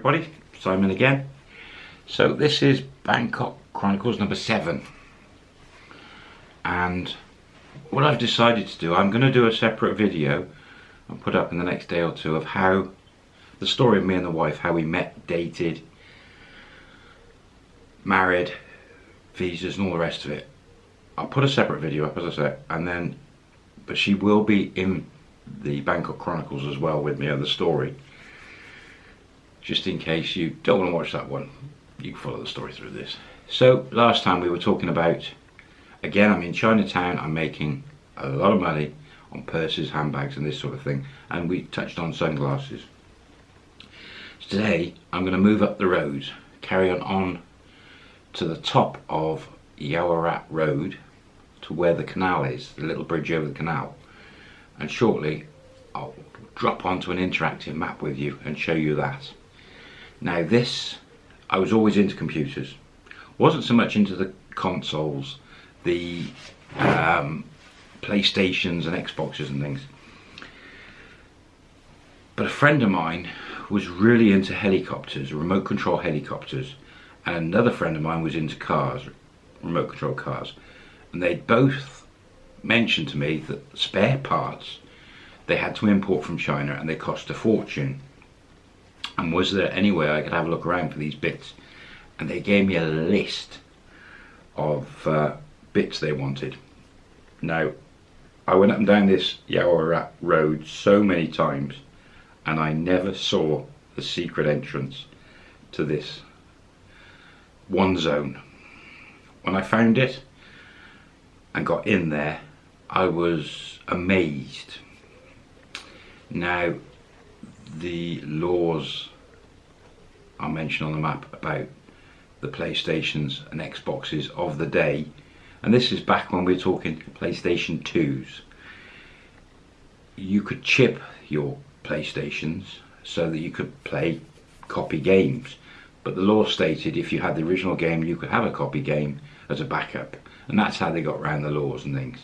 everybody, Simon again. So this is Bangkok Chronicles number 7 and what I've decided to do, I'm going to do a separate video and put up in the next day or two of how the story of me and the wife, how we met, dated, married, visas and all the rest of it. I'll put a separate video up as I said and then but she will be in the Bangkok Chronicles as well with me on the story just in case you don't want to watch that one you can follow the story through this. So last time we were talking about again I'm in Chinatown I'm making a lot of money on purses handbags and this sort of thing and we touched on sunglasses. Today I'm going to move up the road carry on on to the top of Yaowarat Road to where the canal is the little bridge over the canal. And shortly I'll drop onto an interactive map with you and show you that now this, I was always into computers. Wasn't so much into the consoles, the um, Playstations and Xboxes and things. But a friend of mine was really into helicopters, remote control helicopters. And another friend of mine was into cars, remote control cars. And they both mentioned to me that spare parts they had to import from China and they cost a fortune and was there any way I could have a look around for these bits? And they gave me a list of uh, bits they wanted. Now I went up and down this Yaowarat road so many times and I never saw the secret entrance to this one zone. When I found it and got in there I was amazed. Now the laws are mentioned on the map about the Playstations and Xboxes of the day. And this is back when we are talking PlayStation 2s you could chip your Playstations so that you could play copy games. But the law stated if you had the original game you could have a copy game as a backup. And that's how they got around the laws and things.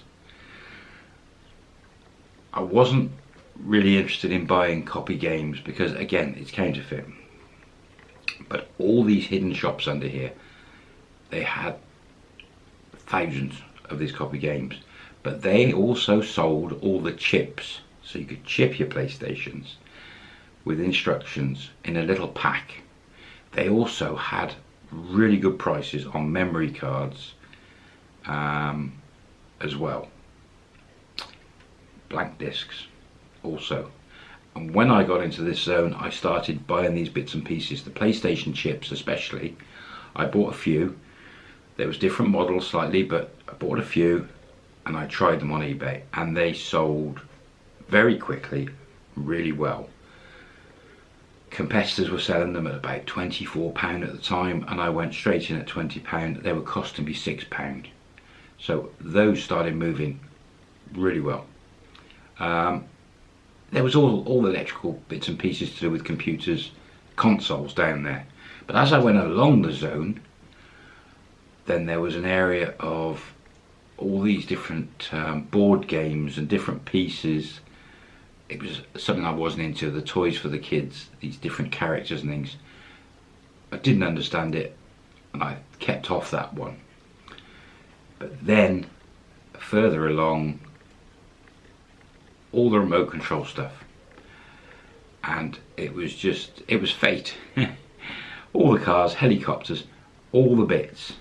I wasn't really interested in buying copy games because again it's counterfeit. But all these hidden shops under here they had thousands of these copy games. But they also sold all the chips. So you could chip your playstations with instructions in a little pack. They also had really good prices on memory cards um, as well. Blank discs also. And when I got into this zone, I started buying these bits and pieces, the PlayStation chips especially. I bought a few. There was different models slightly, but I bought a few and I tried them on eBay and they sold very quickly, really well. Competitors were selling them at about £24 at the time and I went straight in at £20. They were costing me £6. So those started moving really well. Um, there was all, all electrical bits and pieces to do with computers, consoles down there. But as I went along the zone, then there was an area of all these different um, board games and different pieces. It was something I wasn't into, the toys for the kids, these different characters and things. I didn't understand it and I kept off that one. But then, further along, all the remote control stuff. And it was just it was fate. All the cars helicopters all the bits.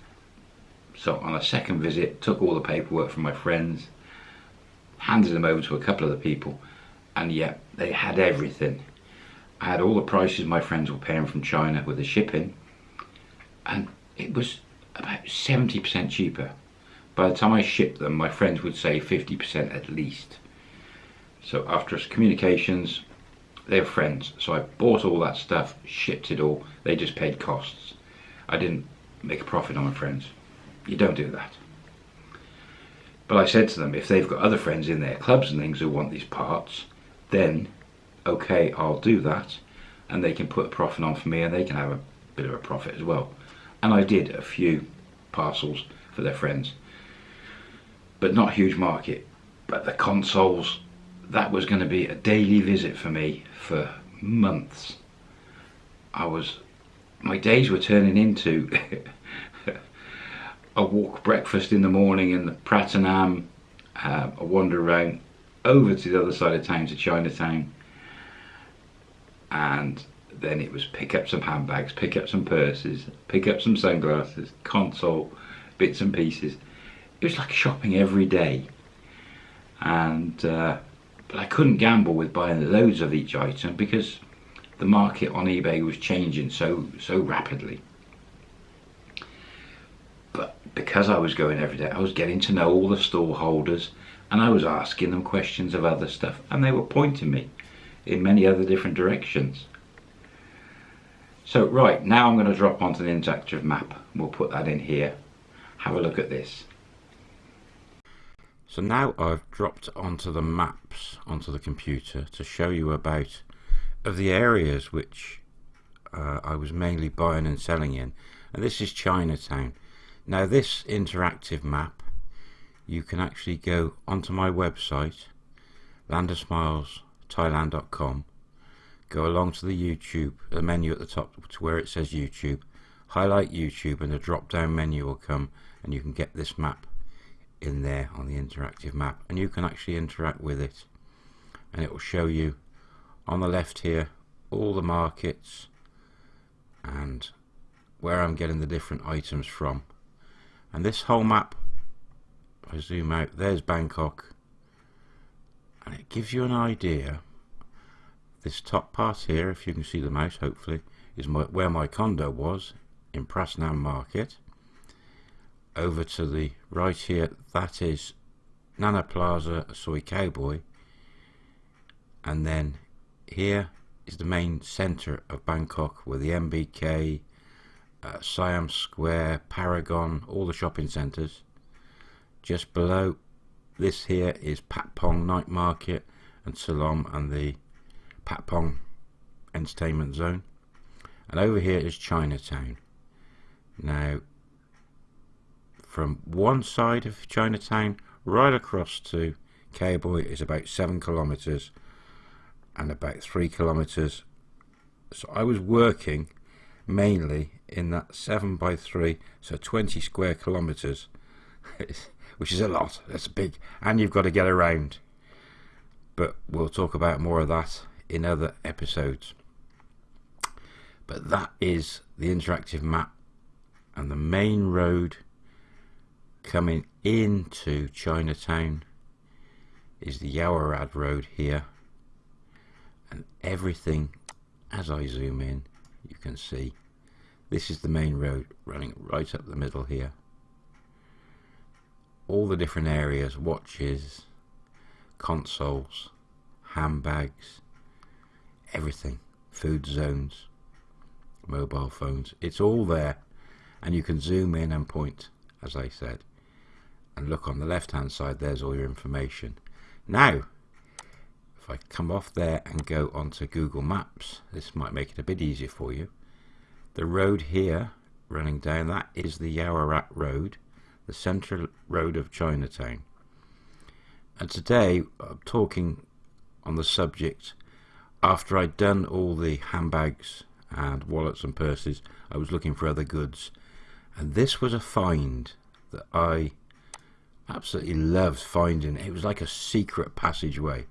So on a second visit took all the paperwork from my friends handed them over to a couple of the people and yeah they had everything. I had all the prices my friends were paying from China with the shipping and it was about 70% cheaper. By the time I shipped them my friends would say 50% at least so after communications, they're friends. So I bought all that stuff, shipped it all. They just paid costs. I didn't make a profit on my friends. You don't do that. But I said to them, if they've got other friends in their clubs and things who want these parts, then okay, I'll do that. And they can put a profit on for me and they can have a bit of a profit as well. And I did a few parcels for their friends. But not huge market. But the consoles that was going to be a daily visit for me for months. I was, my days were turning into a walk breakfast in the morning in the Pratunam, uh, a wander around over to the other side of town to Chinatown and then it was pick up some handbags, pick up some purses, pick up some sunglasses, console, bits and pieces. It was like shopping every day. And uh, but I couldn't gamble with buying loads of each item because the market on eBay was changing so so rapidly. But because I was going every day, I was getting to know all the store holders and I was asking them questions of other stuff and they were pointing me in many other different directions. So right, now I'm going to drop onto the interactive map. We'll put that in here. Have a look at this. So now I've dropped onto the maps onto the computer to show you about of the areas which uh, I was mainly buying and selling in. And this is Chinatown. Now this interactive map you can actually go onto my website landersmilesthailand.com go along to the YouTube the menu at the top to where it says YouTube highlight YouTube and the drop down menu will come and you can get this map in there on the interactive map and you can actually interact with it. And it will show you on the left here all the markets and where I'm getting the different items from. And this whole map I zoom out there's Bangkok. And it gives you an idea. This top part here if you can see the mouse hopefully is my, where my condo was in Pratunam Market over to the right here. That is Nana Plaza Soi Cowboy. And then here is the main centre of Bangkok where the MBK uh, Siam Square Paragon all the shopping centres just below this here is Patpong Night Market and Silom and the Patpong Entertainment Zone. And over here is Chinatown. Now from one side of Chinatown right across to Cowboy is about seven kilometers and about three kilometers. So I was working mainly in that 7 by 3 so 20 square kilometers which is a lot. That's big. And you've got to get around. But we'll talk about more of that in other episodes. But that is the interactive map and the main road coming into Chinatown is the Yaowarat Road here. And everything as I zoom in you can see this is the main road running right up the middle here. All the different areas watches consoles handbags everything food zones mobile phones it's all there. And you can zoom in and point as I said and look on the left hand side there's all your information. Now if I come off there and go onto Google Maps this might make it a bit easier for you. The road here running down that is the Yaowarat Road the central road of Chinatown. And today I'm talking on the subject after I'd done all the handbags and wallets and purses I was looking for other goods. And this was a find that I absolutely loved finding it was like a secret passageway.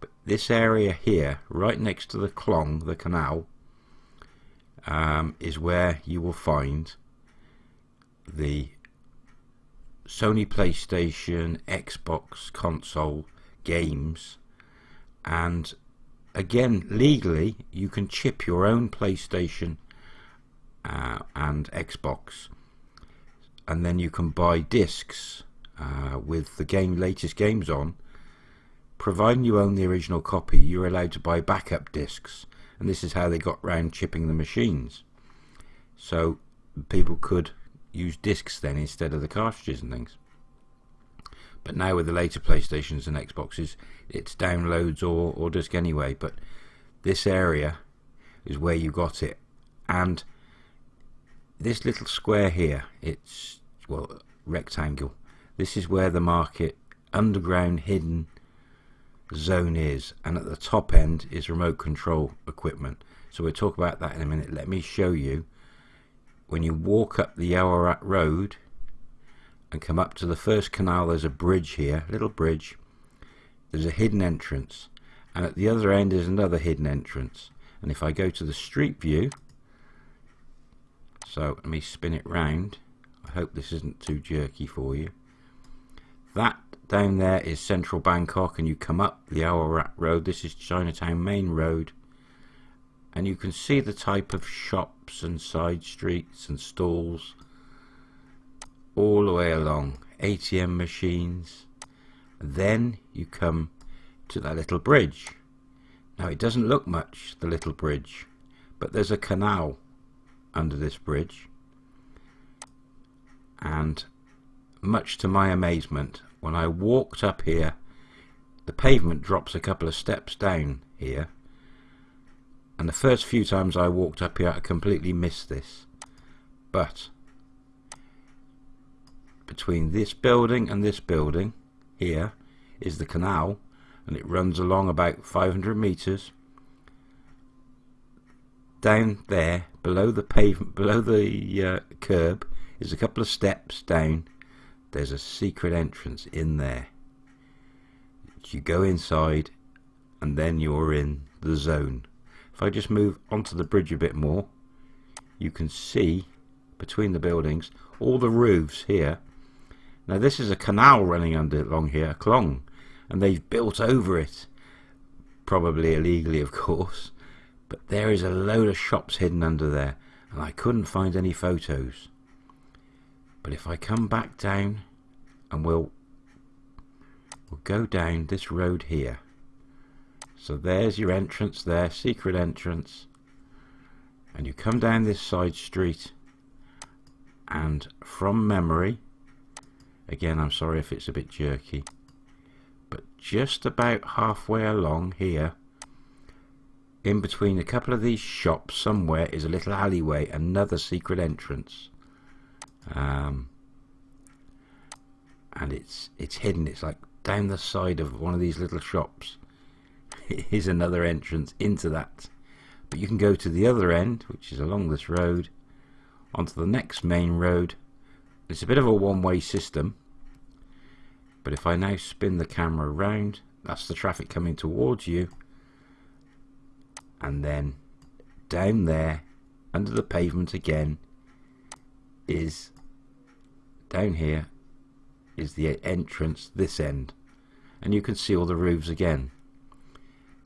But this area here right next to the Klong the canal um, is where you will find the Sony PlayStation Xbox console games. And again legally you can chip your own PlayStation uh, and Xbox. And then you can buy discs uh, with the game latest games on providing you own the original copy you're allowed to buy backup discs. And this is how they got round chipping the machines. So people could use discs then instead of the cartridges and things. But now with the later playstations and xboxes it's downloads or, or disc anyway. But this area is where you got it. And this little square here it's well rectangle this is where the market underground hidden zone is and at the top end is remote control equipment So we'll talk about that in a minute. Let me show you when you walk up the Yaowarat Road and come up to the first canal, there's a bridge here, a little bridge. There's a hidden entrance, and at the other end is another hidden entrance. And if I go to the street view, so let me spin it round. I hope this isn't too jerky for you. That down there is central Bangkok, and you come up the Yaowarat Road. This is Chinatown Main Road. And you can see the type of shops and side streets and stalls all the way along. ATM machines. Then you come to that little bridge. Now it doesn't look much the little bridge but there's a canal under this bridge. And much to my amazement when I walked up here the pavement drops a couple of steps down here and the first few times I walked up here I completely missed this. But between this building and this building here is the canal and it runs along about 500 meters. Down there below the pavement below the uh, curb is a couple of steps down there's a secret entrance in there you go inside and then you're in the zone if I just move onto the bridge a bit more, you can see between the buildings all the roofs here. Now this is a canal running under along here, a clong, and they've built over it, probably illegally of course, but there is a load of shops hidden under there, and I couldn't find any photos. But if I come back down, and we'll, we'll go down this road here, so there's your entrance there, secret entrance. And you come down this side street and from memory, again I'm sorry if it's a bit jerky, but just about halfway along here, in between a couple of these shops somewhere is a little alleyway, another secret entrance. Um, and it's it's hidden, it's like down the side of one of these little shops is another entrance into that. But you can go to the other end, which is along this road, onto the next main road. It's a bit of a one-way system. But if I now spin the camera around, that's the traffic coming towards you. And then down there, under the pavement again, is down here is the entrance this end and you can see all the roofs again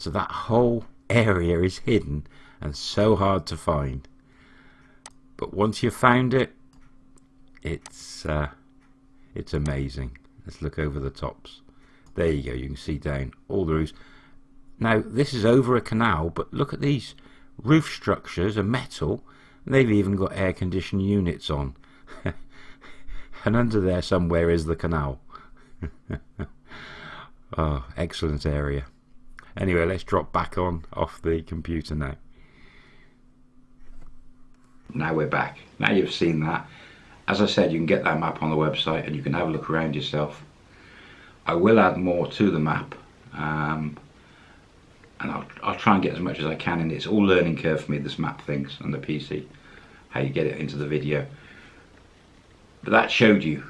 so that whole area is hidden and so hard to find. But once you've found it, it's uh, it's amazing. Let's look over the tops. There you go. You can see down all the roofs. Now this is over a canal, but look at these roof structures are metal. They've even got air conditioned units on. and under there somewhere is the canal. oh, excellent area. Anyway, let's drop back on off the computer now. Now we're back. Now you've seen that. As I said, you can get that map on the website and you can have a look around yourself. I will add more to the map. Um, and I'll, I'll try and get as much as I can and it's all learning curve for me, this map things on the PC. How you get it into the video. But that showed you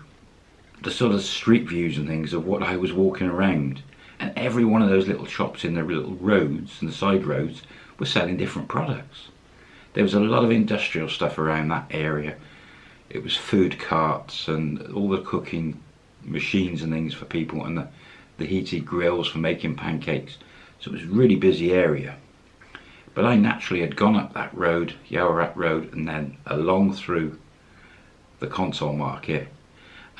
the sort of street views and things of what I was walking around and every one of those little shops in the little roads and the side roads were selling different products. There was a lot of industrial stuff around that area. It was food carts and all the cooking machines and things for people and the, the heated grills for making pancakes. So it was a really busy area. But I naturally had gone up that road, Yaowarat Road, and then along through the console market.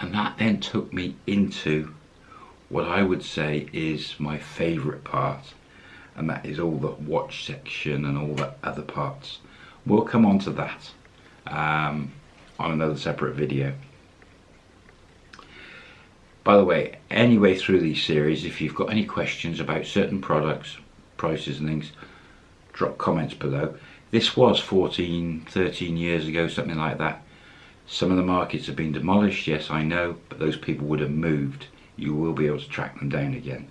And that then took me into what I would say is my favourite part and that is all the watch section and all the other parts. We'll come on to that um, on another separate video. By the way, anyway through these series, if you've got any questions about certain products, prices and things, drop comments below. This was 14, 13 years ago, something like that. Some of the markets have been demolished, yes I know, but those people would have moved you will be able to track them down again.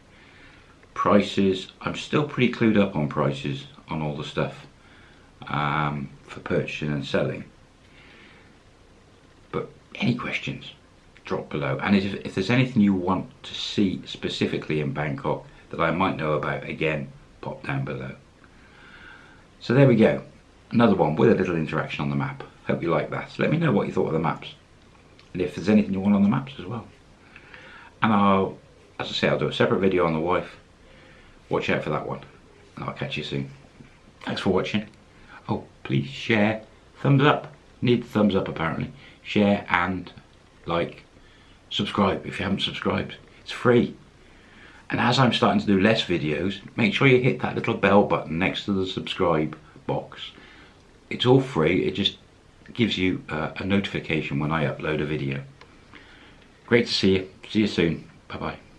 Prices, I'm still pretty clued up on prices on all the stuff. um, for purchasing and selling. But any questions, drop below. And if, if there's anything you want to see specifically in Bangkok that I might know about, again, pop down below. So there we go. Another one with a little interaction on the map. Hope you like that. Let me know what you thought of the maps. And if there's anything you want on the maps as well. And I'll, as I say, I'll do a separate video on the wife. Watch out for that one. And I'll catch you soon. Thanks for watching. Oh, please share. Thumbs up. Need thumbs up apparently. Share and like. Subscribe if you haven't subscribed. It's free. And as I'm starting to do less videos, make sure you hit that little bell button next to the subscribe box. It's all free, it just gives you uh, a notification when I upload a video. Great to see you. See you soon. Bye bye.